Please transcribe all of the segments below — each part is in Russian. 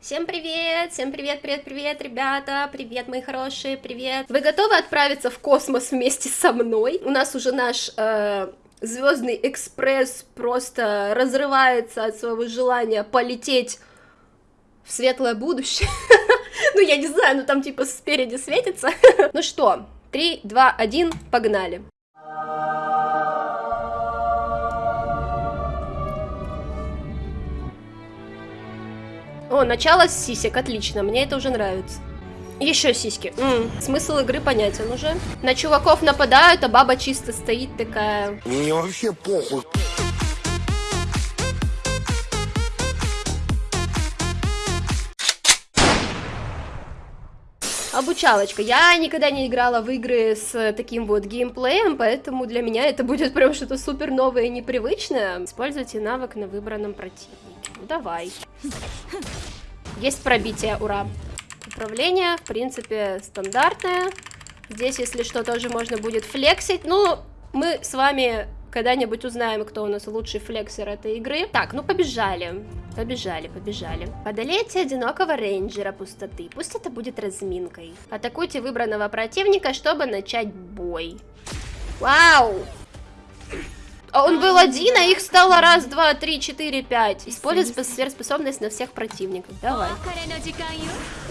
Всем привет! Всем привет, привет, привет, ребята! Привет, мои хорошие, привет! Вы готовы отправиться в космос вместе со мной? У нас уже наш э, звездный экспресс просто разрывается от своего желания полететь в светлое будущее. Ну, я не знаю, ну там типа спереди светится. Ну что, 3, 2, 1, погнали! О, начало с сисек, отлично, мне это уже нравится. Еще сиськи. М -м, смысл игры понятен уже. На чуваков нападают, а баба чисто стоит такая. Мне вообще похуй. Обучалочка. Я никогда не играла в игры с таким вот геймплеем, поэтому для меня это будет прям что-то супер новое и непривычное. Используйте навык на выбранном противнике. Ну, давай. Есть пробитие, ура. Управление, в принципе, стандартное. Здесь, если что, тоже можно будет флексить. Ну, мы с вами когда-нибудь узнаем, кто у нас лучший флексер этой игры. Так, ну побежали. Побежали, побежали. Одолейте одинокого рейнджера пустоты. Пусть это будет разминкой. Атакуйте выбранного противника, чтобы начать бой. Вау! А он был один, а их стало раз, два, три, четыре, пять. Используй сверхспособность на всех противников. Давай.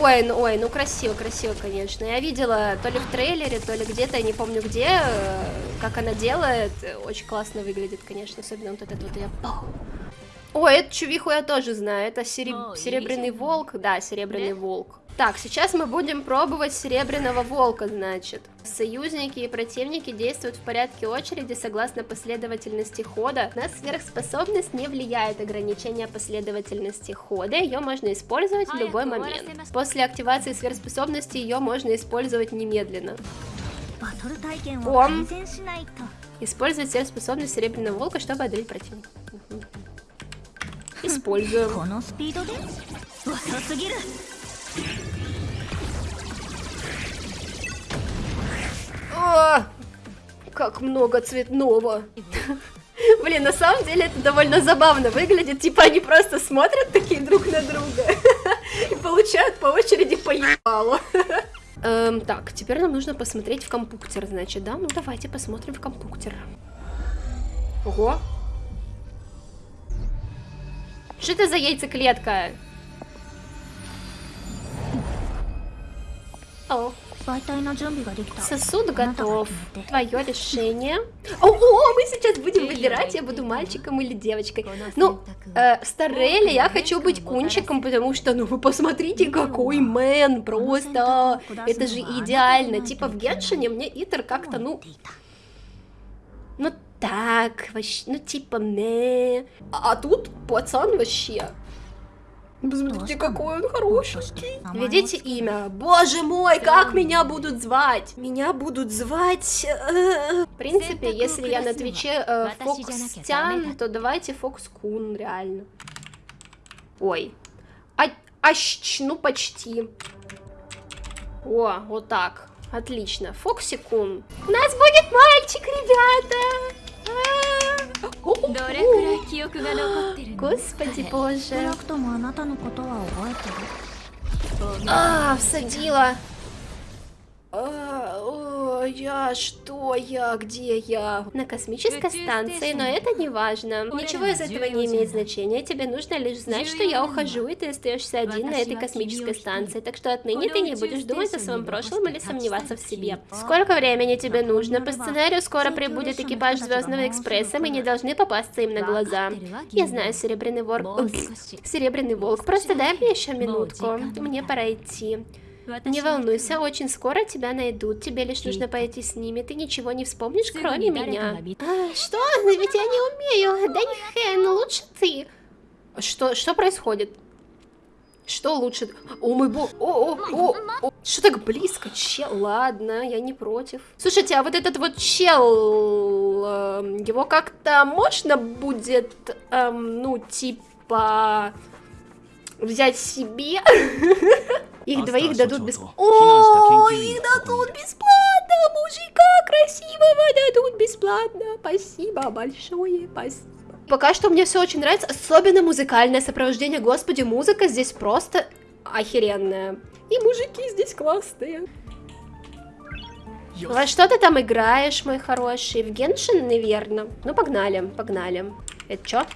Ой, ну, ой, ну красиво, красиво, конечно. Я видела то ли в трейлере, то ли где-то, я не помню где, э, как она делает. Очень классно выглядит, конечно, особенно вот этот вот я... Ой, эту чувиху я тоже знаю. Это сереб... серебряный волк. Да, серебряный волк. Так, сейчас мы будем пробовать серебряного волка, значит. Союзники и противники действуют в порядке очереди согласно последовательности хода. На сверхспособность не влияет ограничение последовательности хода, ее можно использовать в любой момент. После активации сверхспособности ее можно использовать немедленно. Ом. Использовать сверхспособность серебряного волка, чтобы одолеть противника. Используем. О, как много цветного. Блин, на самом деле это довольно забавно выглядит. Типа они просто смотрят такие друг на друга и получают по очереди по ебалу. Эм, так, теперь нам нужно посмотреть в компьютер, значит, да? Ну давайте посмотрим в компьютер. Ого. Что это за яйцеклетка? Сосуд готов. Твое решение. О, о, мы сейчас будем выбирать, я буду мальчиком или девочкой. Ну, э, Старелли, я хочу быть кунчиком, потому что, ну, вы посмотрите, какой мэн, просто. Это же идеально. Типа в Геншине мне Итер как-то, ну... Ну так, вообще, ну типа не. А тут пацан вообще. Посмотрите, какой он хороший. Введите имя. Боже мой, как меня будут звать? Меня будут звать... Э, в принципе, если я на Твиче э, Фокстян, то давайте Фокскун, реально. Ой. А, ащ, ну почти. О, вот так. Отлично. Фоксикун. У нас будет мальчик, ребята! Господи боже. А, всадила. А, я что я, где я? На космической станции, но это не важно. Ничего из этого не имеет значения. Тебе нужно лишь знать, что я ухожу, и ты остаешься один на этой космической станции. Так что отныне ты не будешь думать о своем прошлом или сомневаться в себе. Сколько времени тебе нужно? По сценарию скоро прибудет экипаж Звездного экспресса, мы не должны попасться им на глаза. Я знаю, Серебряный Волк. Серебряный Волк, просто дай мне еще минутку. Мне пора идти. Не волнуйся, очень скоро тебя найдут. Тебе лишь нужно пойти с ними. Ты ничего не вспомнишь, кроме меня. А, что? Ведь я не умею. Да не Хэн, лучше ты. Что, что происходит? Что лучше? О мой бог! О, о, о, о. Что так близко? Чел, ладно, я не против. Слушайте, а вот этот вот чел, э, его как-то можно будет, э, ну, типа, взять себе? Их двоих дадут бесплатно. О, их дадут бесплатно! Мужика красивого дадут бесплатно. Спасибо большое, спасибо. Пока что мне все очень нравится, особенно музыкальное сопровождение. Господи, музыка здесь просто охеренная. И мужики здесь классные. Во что ты там играешь, мой хороший? В Геншин, наверное? Ну, погнали, погнали. Это что?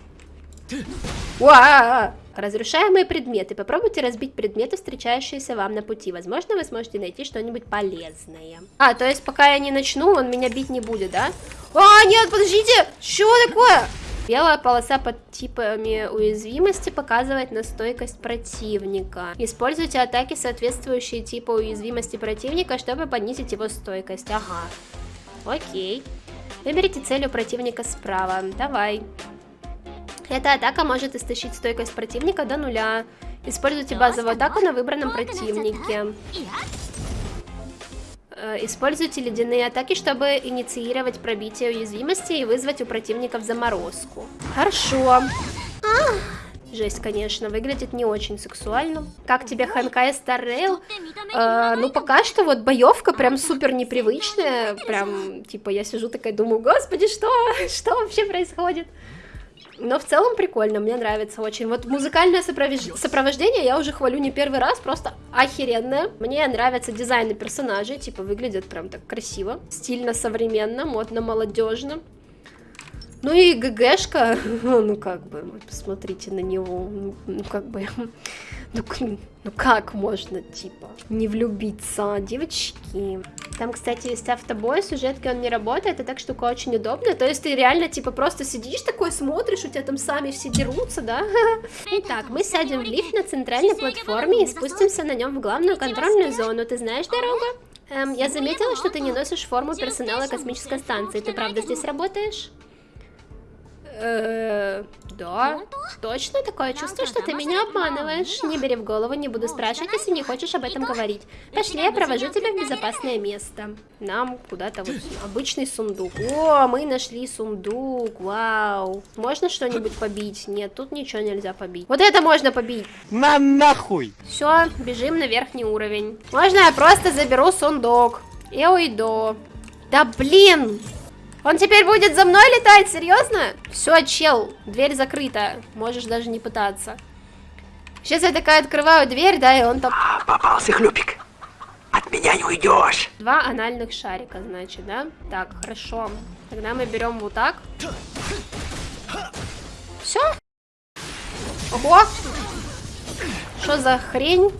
Уа! Разрушаемые предметы. Попробуйте разбить предметы, встречающиеся вам на пути. Возможно, вы сможете найти что-нибудь полезное. А, то есть пока я не начну, он меня бить не будет, да? А, нет, подождите! Что такое? Белая полоса под типами уязвимости показывает на стойкость противника. Используйте атаки, соответствующие типу уязвимости противника, чтобы понизить его стойкость. Ага. Окей. Выберите цель у противника справа. Давай. Эта атака может истощить стойкость противника до нуля. Используйте базовую атаку на выбранном противнике. Э, используйте ледяные атаки, чтобы инициировать пробитие уязвимости и вызвать у противников заморозку. Хорошо. Жесть, конечно, выглядит не очень сексуально. Как тебе Ханкай Старрейл? Э, ну, пока что вот боевка прям супер непривычная. Прям, типа, я сижу такая, думаю, господи, что? Что вообще происходит? Но в целом прикольно, мне нравится очень. Вот музыкальное сопровож... сопровождение я уже хвалю не первый раз, просто охеренное. Мне нравятся дизайны персонажей, типа выглядят прям так красиво, стильно, современно, модно, молодежно. Ну и ГГшка, ну как бы, посмотрите на него, ну, ну как бы, ну, ну как можно, типа, не влюбиться, девочки. Там, кстати, есть автобой, сюжетки он не работает, и так штука очень удобная. То есть ты реально, типа, просто сидишь такой, смотришь, у тебя там сами все дерутся, да? Итак, мы сядем в лифт на центральной платформе и спустимся на нем в главную контрольную зону. Ты знаешь дорогу? Эм, я заметила, что ты не носишь форму персонала космической станции. Ты правда здесь работаешь? Да, точно такое чувство, что ты меня обманываешь. Не бери в голову, не буду спрашивать, если не хочешь об этом говорить. Пошли, я провожу тебя в безопасное место. Нам куда-то вот обычный сундук. О, мы нашли сундук, вау. Можно что-нибудь побить? Нет, тут ничего нельзя побить. Вот это можно побить. На нахуй. Все, бежим на верхний уровень. Можно я просто заберу сундук и уйду. Да блин! Он теперь будет за мной летать, серьезно? Все, чел, дверь закрыта. Можешь даже не пытаться. Сейчас я такая открываю дверь, да, и он там... А, попался хлюпик. От меня не уйдешь. Два анальных шарика, значит, да? Так, хорошо. Тогда мы берем вот так. Все? Ого! Что за хрень?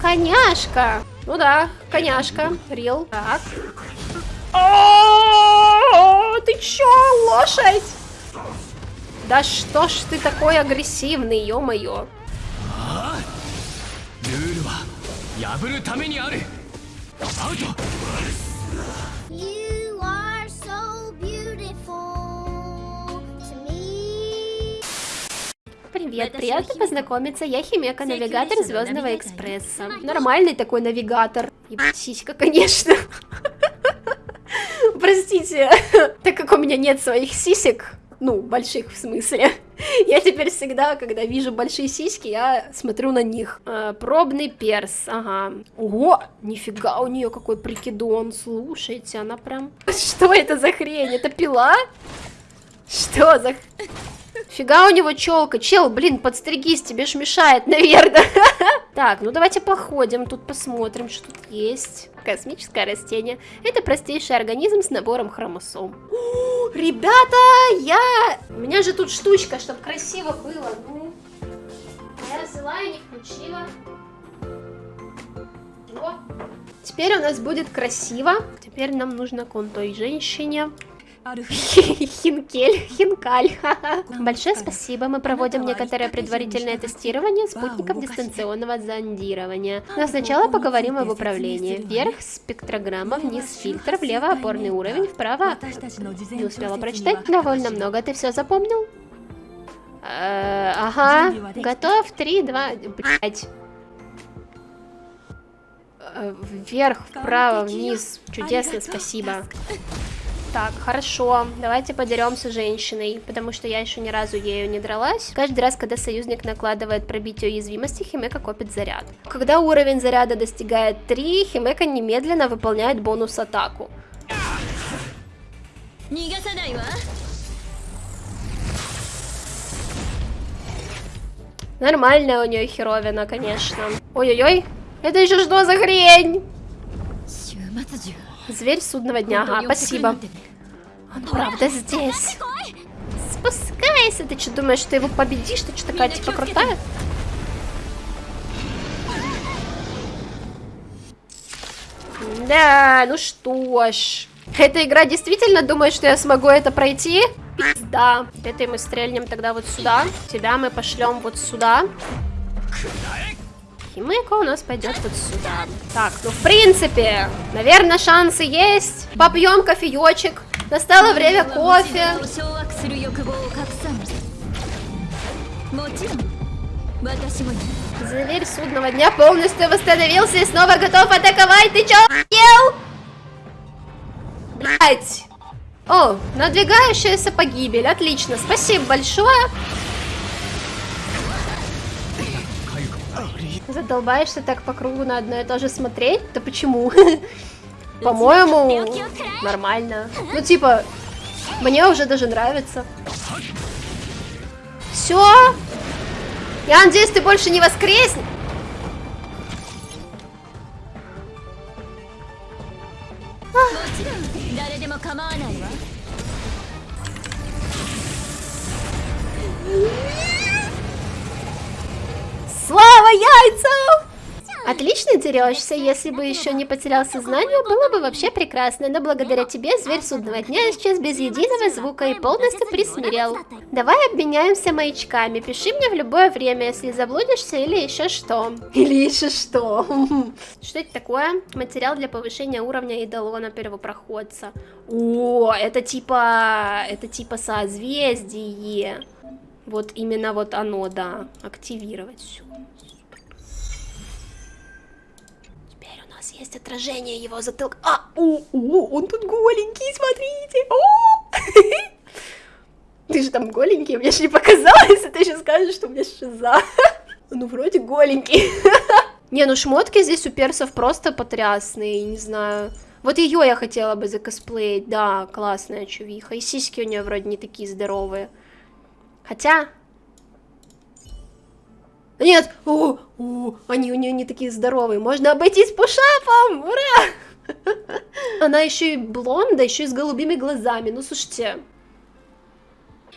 Коняшка! Ну да, коняшка. Рил. Так. О, ты чё, лошадь? Да что ж ты такой агрессивный, ё-моё. Привет, приятно познакомиться. Я Химека, навигатор Звездного экспресса. Нормальный такой навигатор. И сиська, конечно. Простите, так как у меня нет своих сисек, ну, больших в смысле, я теперь всегда, когда вижу большие сиськи, я смотрю на них. А, пробный перс, ага. Ого, нифига у нее какой прикидон, слушайте, она прям... Что это за хрень? Это пила? Что за... Фига у него челка. Чел, блин, подстригись, тебе ж мешает, наверное. Так, ну давайте походим, тут посмотрим, что тут есть. Космическое растение. Это простейший организм с набором хромосом. Ребята, я... У меня же тут штучка, чтобы красиво было. Ну, я взяла и не включила. Теперь у нас будет красиво. Теперь нам нужно к той женщине. Хинкель, хинкаль. Большое спасибо. Мы проводим некоторое предварительное тестирование спутников дистанционного зондирования. Но сначала поговорим об управлении. Вверх спектрограмма, вниз фильтр, влево опорный уровень, вправо... Не успела прочитать. Довольно много. Ты все запомнил? Э, ага. Готов? Три, два... Блять. Э, вверх, вправо, вниз. Чудесно, спасибо. Так, хорошо, давайте подеремся женщиной, потому что я еще ни разу ею не дралась. Каждый раз, когда союзник накладывает пробитие уязвимости, Химека копит заряд. Когда уровень заряда достигает 3, Химека немедленно выполняет бонус атаку. А? Нормальная у нее херовина, конечно. Ой-ой-ой, это еще что за хрень? Зверь судного дня, ага, а, спасибо. Он правда здесь. Спускайся, ты что думаешь, что его победишь? Ты что такая типа крутая? Да, ну что ж. Эта игра действительно думает, что я смогу это пройти? Пизда. Этой мы стрельнем тогда вот сюда. Тебя мы пошлем вот сюда. Химейка у нас пойдет вот сюда. Так, ну в принципе, наверное, шансы есть. Попьем кофеечек. Настало время кофе. Зверь судного дня полностью восстановился и снова готов атаковать. Ты чё ел? Блять. О, надвигающаяся погибель. Отлично, спасибо большое. Задолбаешься так по кругу на одно и то же смотреть? Да почему? По-моему, нормально. Ну, типа, мне уже даже нравится. Все? Я надеюсь, ты больше не воскреснешь. も Слава яйцам! Отлично дерешься, если бы еще не потерял сознание, было бы вообще прекрасно, но благодаря тебе зверь судного дня исчез без единого звука и полностью присмирел. Давай обменяемся маячками, пиши мне в любое время, если заблудишься или еще что. Или еще что. Что это такое? Материал для повышения уровня идолона первопроходца. О, это типа... это типа созвездие. Вот именно вот оно, да. Активировать все. Теперь у нас есть отражение его затылка. А, о, о, он тут голенький, смотрите. О! Ты же там голенький, мне же не показалось, а ты сейчас скажешь, что у меня шиза. Ну, вроде голенький. Не, ну шмотки здесь у персов просто потрясные, не знаю. Вот ее я хотела бы закосплеить, да, классная чувиха. И сиськи у нее вроде не такие здоровые. Хотя... Нет! О, о, они у нее не такие здоровые. Можно обойтись пушапом! Ура! Она еще и блонда, еще и с голубыми глазами. Ну, слушайте.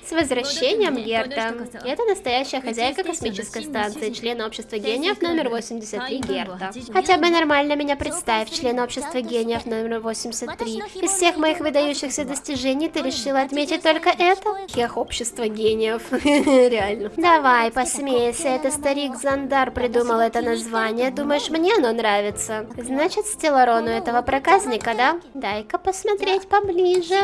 С возвращением, Герта. Это настоящая хозяйка космической станции, член общества гениев номер 83 Герта. Хотя бы нормально меня представь, член общества гениев номер 83. Из всех моих выдающихся достижений ты решила отметить только это? Хех общества гениев. Реально. Давай, посмейся, это старик Зандар придумал это название. Думаешь, мне оно нравится? Значит, Стелларону этого проказника, да? Дай-ка посмотреть поближе.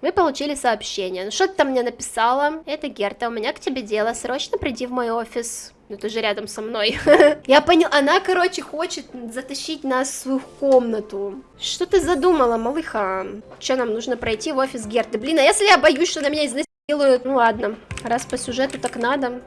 Вы получили сообщение. Ну что ты там мне написала? Это Герта, у меня к тебе дело. Срочно приди в мой офис. Ну ты же рядом со мной. Я понял, она, короче, хочет затащить нас в свою комнату. Что ты задумала, малыха? Что нам нужно пройти в офис Герты? Блин, а если я боюсь, что на меня изнасилуют? Ну ладно, раз по сюжету так надо.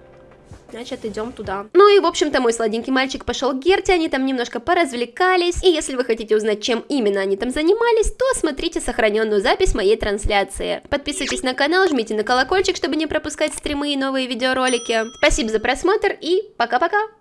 Значит, идем туда. Ну и, в общем-то, мой сладенький мальчик пошел к Герте, они там немножко поразвлекались. И если вы хотите узнать, чем именно они там занимались, то смотрите сохраненную запись моей трансляции. Подписывайтесь на канал, жмите на колокольчик, чтобы не пропускать стримы и новые видеоролики. Спасибо за просмотр и пока-пока!